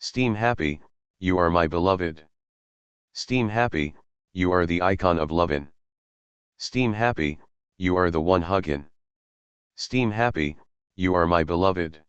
Steam happy, you are my beloved. Steam happy, you are the icon of lovin'. Steam happy, you are the one huggin'. Steam happy, you are my beloved.